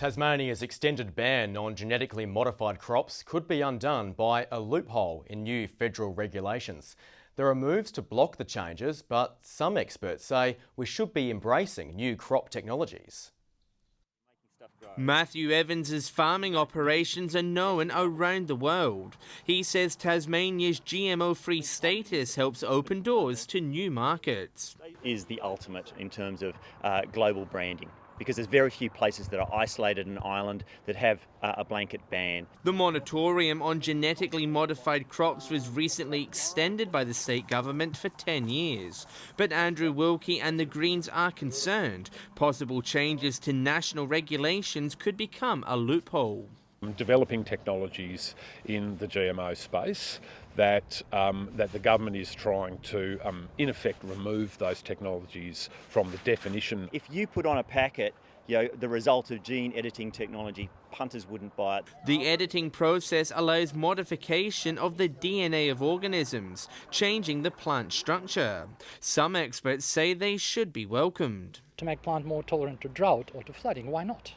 Tasmania's extended ban on genetically modified crops could be undone by a loophole in new federal regulations. There are moves to block the changes, but some experts say we should be embracing new crop technologies. Matthew Evans's farming operations are known around the world. He says Tasmania's GMO-free status helps open doors to new markets. Is the ultimate in terms of uh, global branding because there's very few places that are isolated in Ireland that have uh, a blanket ban. The moratorium on genetically modified crops was recently extended by the state government for 10 years. But Andrew Wilkie and the Greens are concerned possible changes to national regulations could become a loophole developing technologies in the GMO space that um, that the government is trying to, um, in effect, remove those technologies from the definition. If you put on a packet you know, the result of gene editing technology, punters wouldn't buy it. The editing process allows modification of the DNA of organisms, changing the plant structure. Some experts say they should be welcomed. To make plant more tolerant to drought or to flooding, why not?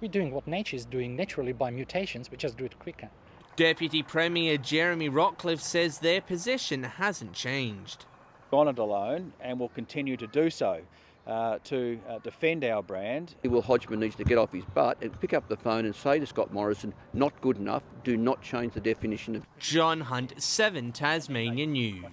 We're doing what nature is doing naturally by mutations, we just do it quicker. Deputy Premier Jeremy Rockliff says their position hasn't changed. Gone it alone and will continue to do so. Uh, to uh, defend our brand. Will Hodgman needs to get off his butt and pick up the phone and say to Scott Morrison, not good enough, do not change the definition of... John Hunt, 7 Tasmania News.